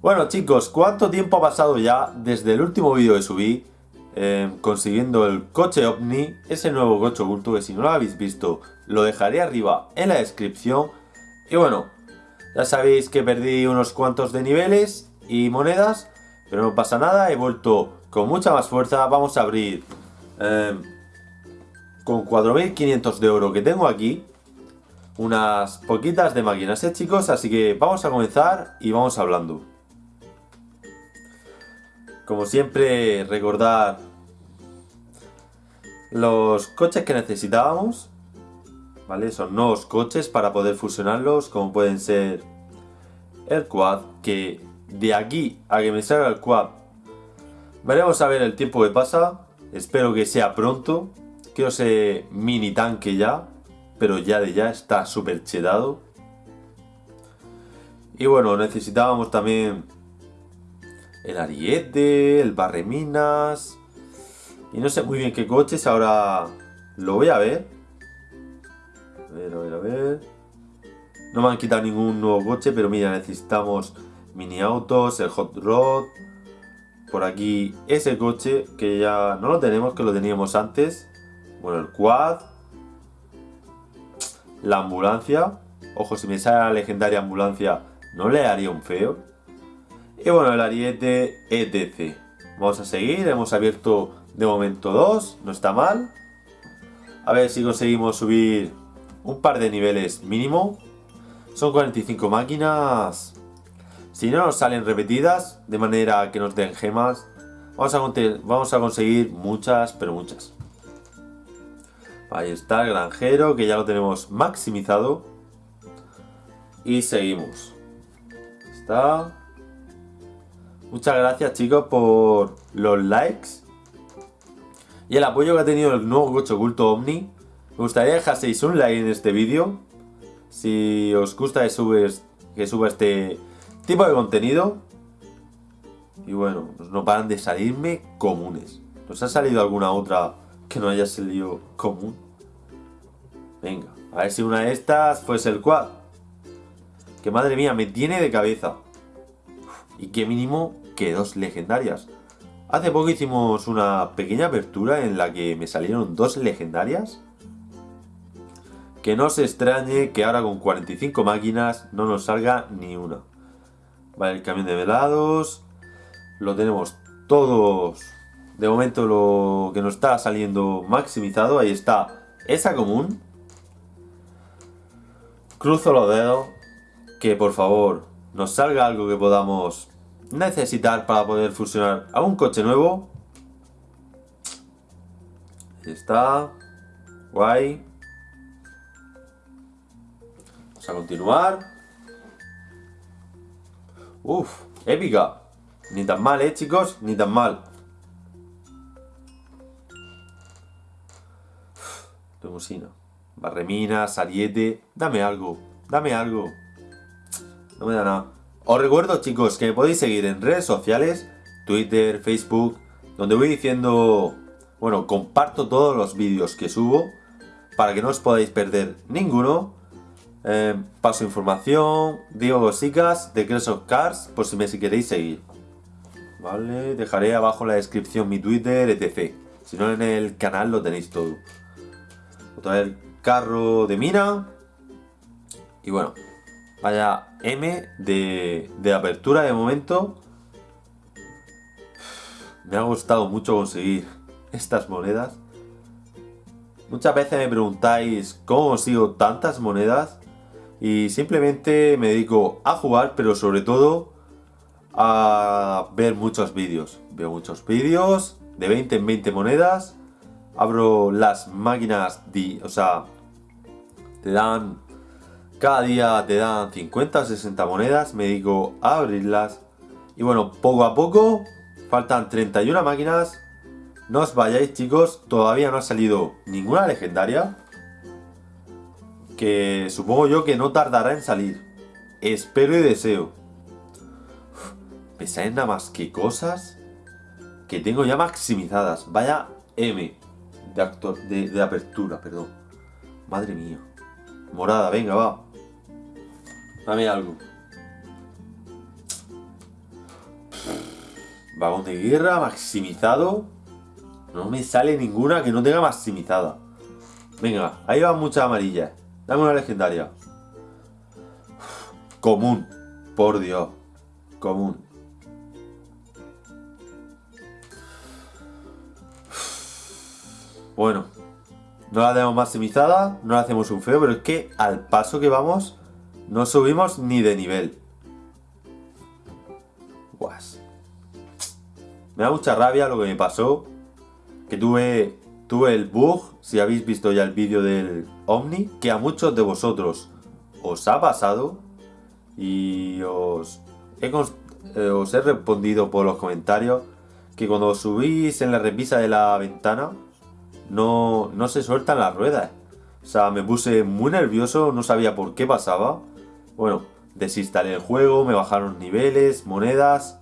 Bueno chicos, ¿cuánto tiempo ha pasado ya desde el último vídeo que subí eh, consiguiendo el coche OVNI, ese nuevo coche oculto que si no lo habéis visto lo dejaré arriba en la descripción y bueno, ya sabéis que perdí unos cuantos de niveles y monedas pero no pasa nada, he vuelto con mucha más fuerza, vamos a abrir eh, con 4500 de oro que tengo aquí unas poquitas de máquinas, ¿eh chicos? Así que vamos a comenzar y vamos hablando. Como siempre, recordar los coches que necesitábamos. ¿Vale? Son nuevos coches para poder fusionarlos, como pueden ser el quad, que de aquí a que me salga el quad, veremos a ver el tiempo que pasa. Espero que sea pronto. Quiero ese mini tanque ya, pero ya de ya está súper chedado. Y bueno, necesitábamos también el ariete, el barreminas. Y no sé muy bien qué coches, ahora lo voy a ver. A ver, a ver, a ver. No me han quitado ningún nuevo coche, pero mira, necesitamos mini autos, el hot rod. Por aquí ese coche que ya no lo tenemos, que lo teníamos antes. Bueno, el quad. La ambulancia. Ojo, si me sale la legendaria ambulancia, no le haría un feo. Y bueno, el ariete etc. Vamos a seguir, hemos abierto de momento dos, no está mal. A ver si conseguimos subir un par de niveles mínimo. Son 45 máquinas. Si no nos salen repetidas, de manera que nos den gemas, vamos a, vamos a conseguir muchas, pero muchas. Ahí está el granjero, que ya lo tenemos maximizado. Y seguimos. Está. Muchas gracias chicos por los likes y el apoyo que ha tenido el nuevo coche oculto Omni. Me gustaría dejaseis un like en este vídeo si os gusta que, suba este tipo de contenido. Y bueno, pues no paran de salirme comunes. ¿Nos ha salido alguna otra que no haya salido común? Venga, a ver si una de estas fuese el quad. Que madre mía, me tiene de cabeza. Y qué mínimo que dos legendarias. Hace poco hicimos una pequeña apertura en la que me salieron dos legendarias. Que no se extrañe que ahora con 45 máquinas no nos salga ni una. Vale, el camión de velados. Lo tenemos todos. De momento lo que nos está saliendo maximizado. Ahí está esa común. Cruzo los dedos. Que por favor nos salga algo que podamos necesitar para poder fusionar a un coche nuevo. Ahí está. Guay. Vamos a continuar. Uf, épica. Ni tan mal, eh, chicos. Ni tan mal. Limusina. Barremina, saliete. Dame algo. Dame algo. No me da nada. Os recuerdo chicos que me podéis seguir en redes sociales, Twitter, Facebook, donde voy diciendo, bueno, comparto todos los vídeos que subo para que no os podáis perder ninguno. Eh, paso información, digo cositas de Crash of Cars por si me si queréis seguir. Vale, dejaré abajo en la descripción mi Twitter, etc. Si no en el canal lo tenéis todo. Otra vez carro de mina. Y bueno, Vaya M de, de apertura de momento. Me ha gustado mucho conseguir estas monedas. Muchas veces me preguntáis cómo consigo tantas monedas y simplemente me dedico a jugar, pero sobre todo a ver muchos vídeos. Veo muchos vídeos de 20 en 20 monedas. Abro las máquinas, de, o sea, te dan cada día te dan 50 o 60 monedas, me dedico a abrirlas. Y bueno, poco a poco, faltan 31 máquinas. No os vayáis chicos, todavía no ha salido ninguna legendaria. Que supongo yo que no tardará en salir. Espero y deseo. Pensáis nada más que cosas que tengo ya maximizadas. Vaya M de, de apertura, perdón. Madre mía. Morada, venga, va. Dame algo. Vagón de guerra, maximizado. No me sale ninguna que no tenga maximizada. Venga, ahí van muchas amarillas. Dame una legendaria. Común. Por Dios. Común. Bueno. No la tenemos maximizada. No la hacemos un feo. Pero es que al paso que vamos. No subimos ni de nivel. Guas. Me da mucha rabia lo que me pasó. Que tuve, tuve el bug, si habéis visto ya el vídeo del Omni, que a muchos de vosotros os ha pasado. Y os he, eh, os he respondido por los comentarios que cuando subís en la repisa de la ventana no, no se sueltan las ruedas. O sea, me puse muy nervioso, no sabía por qué pasaba. Bueno, desinstalé el juego, me bajaron niveles, monedas,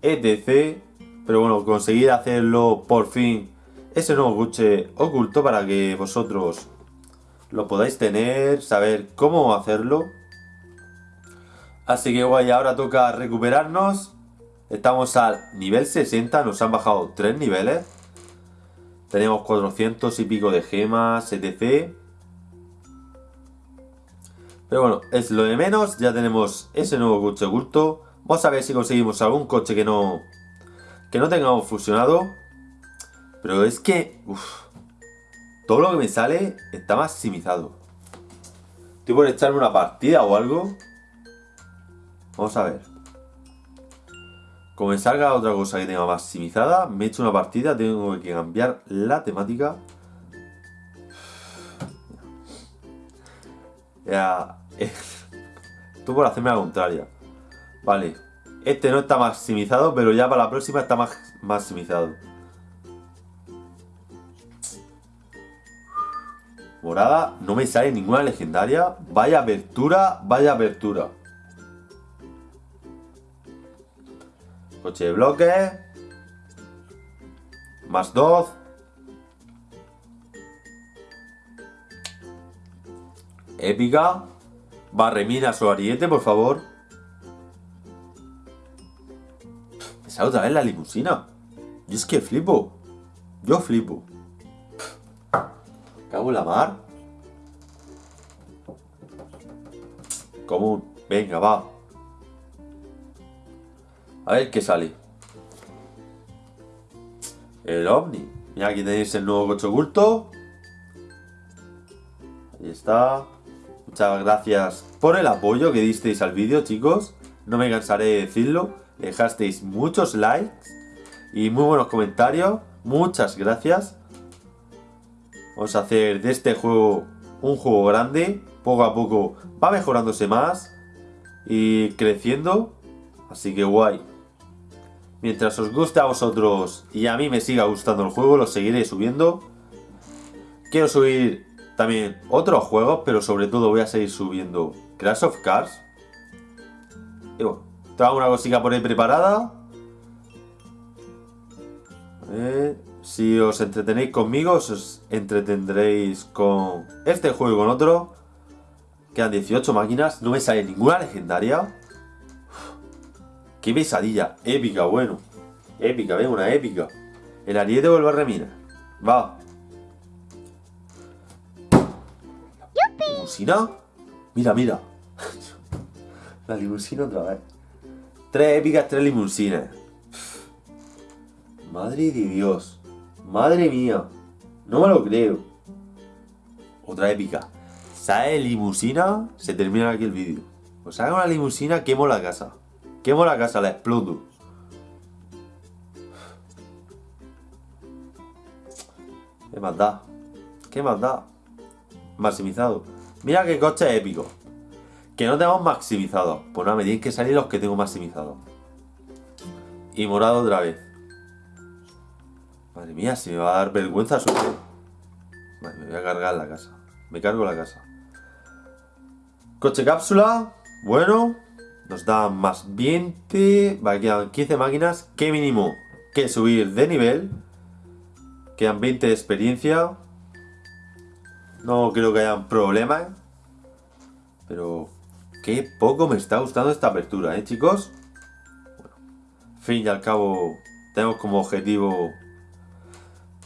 etc. Pero bueno, conseguí hacerlo por fin ese nuevo coche oculto para que vosotros lo podáis tener, saber cómo hacerlo. Así que guay, ahora toca recuperarnos. Estamos al nivel 60, nos han bajado 3 niveles. Tenemos 400 y pico de gemas, etc. Pero bueno, es lo de menos. Ya tenemos ese nuevo coche oculto. Vamos a ver si conseguimos algún coche que no que no tengamos fusionado. Pero es que... todo lo que me sale está maximizado. Estoy por echarme una partida o algo. Vamos a ver. Como salga otra cosa que tenga maximizada, me echo una partida, tengo que cambiar la temática. Ya... Tú por hacerme la contraria. Vale, este no está maximizado, pero ya para la próxima está más maximizado. Morada, no me sale ninguna legendaria. Vaya apertura, vaya apertura. Coche de bloque. Más dos. Épica. Barreminas o ariete, por favor. sale otra vez la limusina. Y es que flipo. Yo flipo. Cago en la mar. Común. Venga, va. A ver qué sale. El Omni. Mira, aquí tenéis el nuevo coche oculto. Ahí está. Muchas gracias por el apoyo que disteis al vídeo, chicos. No me cansaré de decirlo dejasteis muchos likes y muy buenos comentarios. Muchas gracias. Vamos a hacer de este juego un juego grande. Poco a poco va mejorándose más y creciendo. Así que guay. Mientras os guste a vosotros y a mí me siga gustando el juego, lo seguiré subiendo. Quiero subir también otros juegos, pero sobre todo voy a seguir subiendo Crash of Cars. Y bueno, tengo una cosita por ahí preparada. si os entretenéis conmigo, os entretendréis con este juego y con otro. Quedan 18 máquinas, no me sale ninguna legendaria. qué pesadilla, épica, bueno. Épica, ven, una épica. El ariete vuelve a remina. Va. ¿Limusina? Mira, mira. La limusina otra vez. Tres épicas, tres limusinas. Madre de Dios. Madre mía. No me lo creo. Otra épica. Sale limusina, se termina aquí el vídeo. Pues haga una limusina, quemo la casa. Quemo la casa, la exploto. ¿Qué más da? ¿Qué más da? Maximizado. Mira qué coche épico. Que no tenemos maximizado. Pues nada, me tienen que salir los que tengo maximizado. Y morado otra vez. Madre mía, si me va a dar vergüenza su... Vale, me voy a cargar la casa. Me cargo la casa. Coche cápsula. Bueno. Nos da más 20. Vale, quedan 15 máquinas. ¿Qué mínimo? Que subir de nivel. Quedan 20 de experiencia. No creo que haya problemas. Pero Qué poco me está gustando esta apertura, ¿eh, chicos? fin y al cabo tenemos como objetivo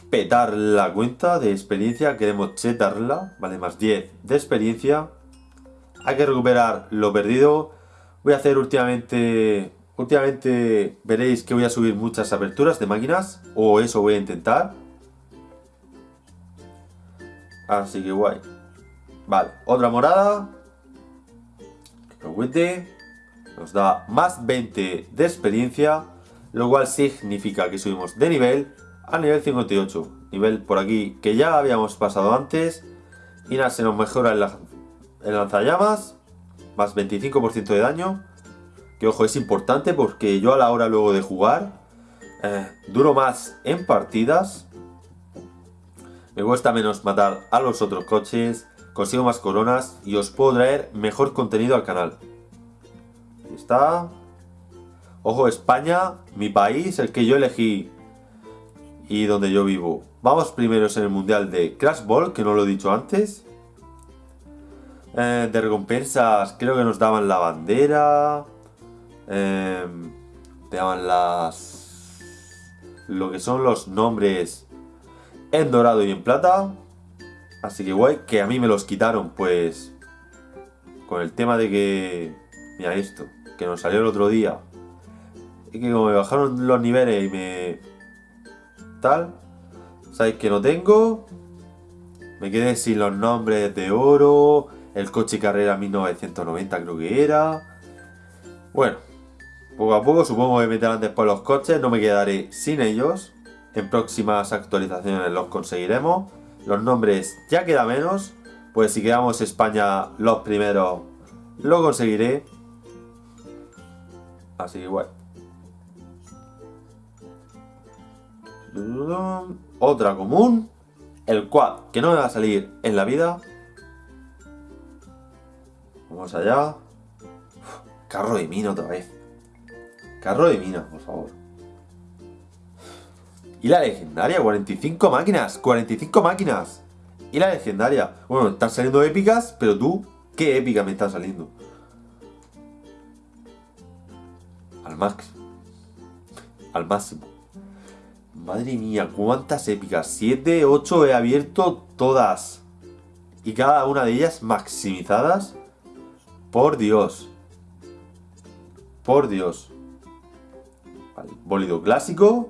petar la cuenta de experiencia, queremos chetarla, vale, más 10 de experiencia. Hay que recuperar lo perdido. Voy a hacer últimamente, últimamente veréis que voy a subir muchas aperturas de máquinas, o eso voy a intentar. Así que guay. Vale, otra morada. Nos da más 20 de experiencia, lo cual significa que subimos de nivel a nivel 58. Nivel por aquí que ya habíamos pasado antes. Y nada, se nos mejora el, lanzallamas. Más 25% de daño. Que ojo, es importante porque yo a la hora luego de jugar eh, duro más en partidas. Me cuesta menos matar a los otros coches. Consigo más coronas y os puedo traer mejor contenido al canal. Ahí está. Ojo, España, mi país, el que yo elegí y donde yo vivo. Vamos primeros en el mundial de Crash Ball, que no lo he dicho antes. Eh, de recompensas, creo que nos daban la bandera. Eh, te daban las... Lo que son los nombres en dorado y en plata. Así que guay, que a mí me los quitaron, pues... Con el tema de que... Mira esto, que nos salió el otro día. Y que como me bajaron los niveles y me tal. Sabéis que no tengo. Me quedé sin los nombres de oro. El coche carrera 1990 creo que era. Bueno, poco a poco supongo que meterán después los coches. No me quedaré sin ellos. En próximas actualizaciones los conseguiremos. Los nombres ya queda menos. Pues si quedamos España los primeros, lo conseguiré. Así que bueno. Otra común. El quad, que no me va a salir en la vida. Vamos allá. carro de mina otra vez. Carro de mina, por favor. Y la legendaria, 45 máquinas. 45 máquinas. Y la legendaria. Bueno, están saliendo épicas, pero tú, ¿qué épica me está saliendo? Al máximo. Al máximo. Madre mía, cuántas épicas. 7, 8 he abierto todas. Y cada una de ellas maximizadas. Por Dios. Por Dios. Vale, bólido clásico.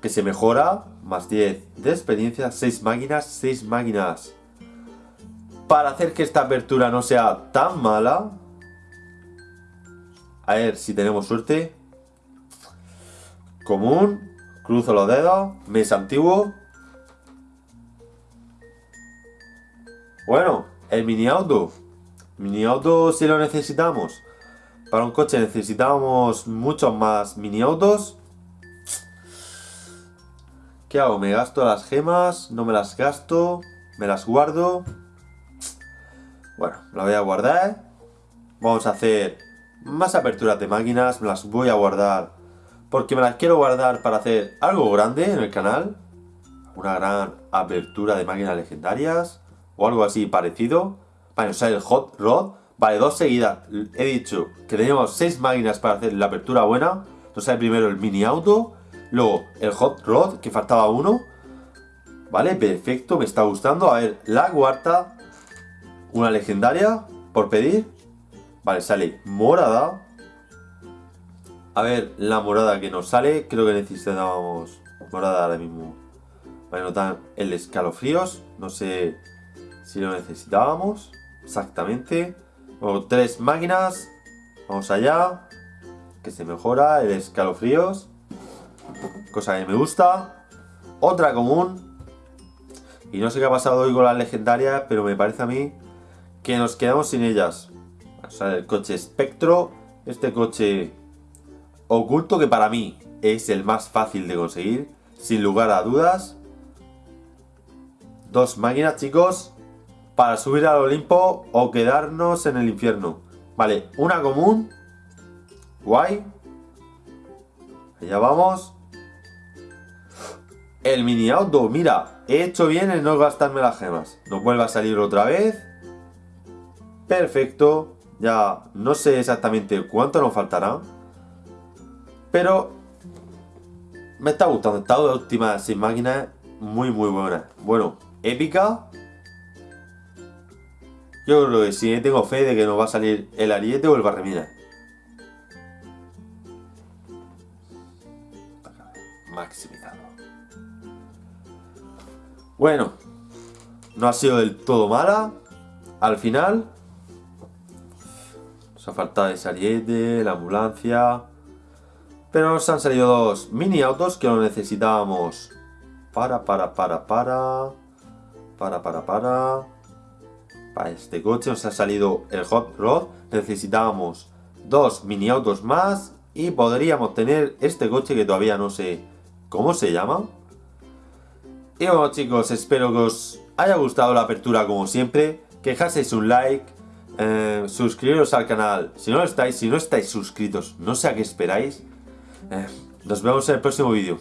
Que se mejora. Más 10 de experiencia. 6 máquinas. 6 máquinas. Para hacer que esta apertura no sea tan mala. A ver si tenemos suerte. Común. Cruzo los dedos. Mes antiguo. Bueno, el mini auto. Mini auto si lo necesitamos. Para un coche necesitamos muchos más mini autos. ¿Qué hago? ¿Me gasto las gemas? ¿No me las gasto? ¿Me las guardo? Bueno, la voy a guardar. Vamos a hacer más aperturas de máquinas. Me las voy a guardar porque me las quiero guardar para hacer algo grande en el canal. Una gran apertura de máquinas legendarias. O algo así parecido. Vale, o sea, el Hot Rod. Vale, dos seguidas. He dicho que teníamos seis máquinas para hacer la apertura buena. Sale primero el mini auto. Luego el Hot Rod, que faltaba uno. Vale, perfecto, me está gustando. A ver, la cuarta. Una legendaria, por pedir. Vale, sale morada. A ver, la morada que nos sale, creo que necesitábamos morada ahora mismo. Vale, notar el escalofríos, no sé si lo necesitábamos exactamente. Luego, tres máquinas, vamos allá, que se mejora el escalofríos, cosa que me gusta. Otra común, y no sé qué ha pasado hoy con las legendarias, pero me parece a mí que nos quedamos sin ellas. O sea, el coche espectro, este coche Oculto que para mí es el más fácil de conseguir, sin lugar a dudas. Dos máquinas, chicos, para subir al Olimpo o quedarnos en el infierno. Vale, una común. Guay. Allá vamos. El mini auto, mira, he hecho bien en no gastarme las gemas. No vuelva a salir otra vez. Perfecto. Ya no sé exactamente cuánto nos faltará. Pero me está gustando. Esta última sin máquina muy muy buena. Bueno, épica. Yo creo que sí, tengo fe de que nos va a salir el ariete o el barremina. Maximizado. Bueno, no ha sido del todo mala. Al final, nos ha faltado ese ariete, la ambulancia. Pero nos han salido dos mini autos que lo necesitábamos para, para, para, para, para, para, para, para este coche nos ha salido el Hot Rod, necesitábamos dos mini autos más y podríamos tener este coche que todavía no sé cómo se llama. Y bueno chicos, espero que os haya gustado la apertura como siempre, que dejaseis un like, eh, suscribiros al canal si no lo estáis, si no estáis suscritos, no sé a qué esperáis. Eh, nos vemos en el próximo vídeo.